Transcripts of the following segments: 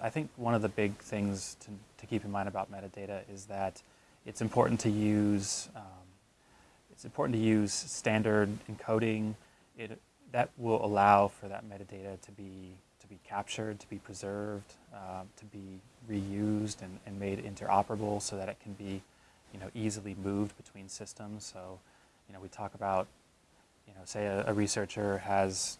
I think one of the big things to, to keep in mind about metadata is that it's important to use um, it's important to use standard encoding. It, that will allow for that metadata to be to be captured, to be preserved, uh, to be reused and, and made interoperable so that it can be you know, easily moved between systems. So, you know, we talk about, you know, say a, a researcher has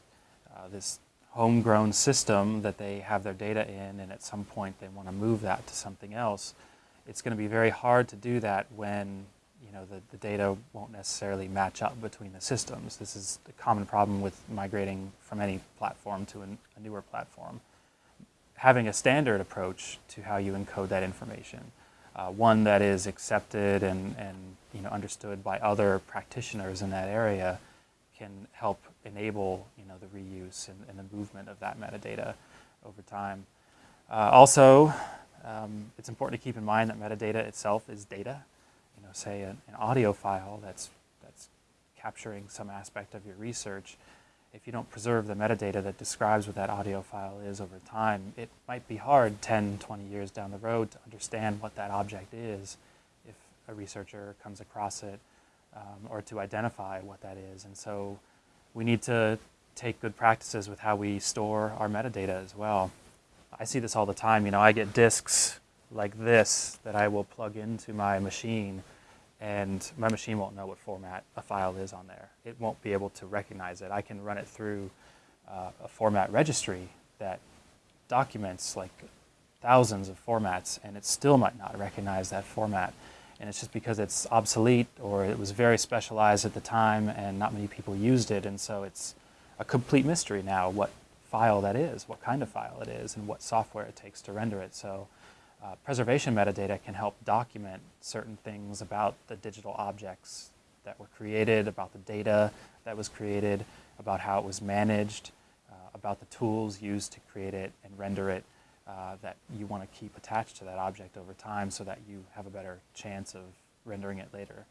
uh, this homegrown system that they have their data in and at some point they want to move that to something else, it's going to be very hard to do that when you know, the, the data won't necessarily match up between the systems. This is a common problem with migrating from any platform to an, a newer platform. Having a standard approach to how you encode that information, uh, one that is accepted and, and you know, understood by other practitioners in that area can help enable you know, the reuse and, and the movement of that metadata over time. Uh, also, um, it's important to keep in mind that metadata itself is data. You know, say an, an, audio file that's, that's capturing some aspect of your research, if you don't preserve the metadata that describes what that audio file is over time, it might be hard 10, 20 years down the road to understand what that object is if a researcher comes across it um, or to identify what that is. And so we need to take good practices with how we store our metadata as well. I see this all the time. You know, I get disks like this that I will plug into my machine and my machine won't know what format a file is on there. It won't be able to recognize it. I can run it through uh, a format registry that documents like thousands of formats and it still might not recognize that format. And it's just because it's obsolete or it was very specialized at the time and not many people used it. And so it's a complete mystery now what file that is, what kind of file it is, and what software it takes to render it. So uh, preservation metadata can help document certain things about the digital objects that were created, about the data that was created, about how it was managed, uh, about the tools used to create it and render it uh, that you want to keep attached to that object over time so that you have a better chance of rendering it later.